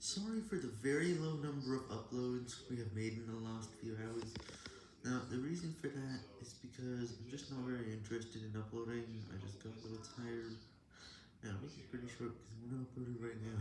Sorry for the very low number of uploads we have made in the last few hours. Now, the reason for that is because I'm just not very interested in uploading, I just got a little tired. Now, I'll pretty short because I'm not uploading right now.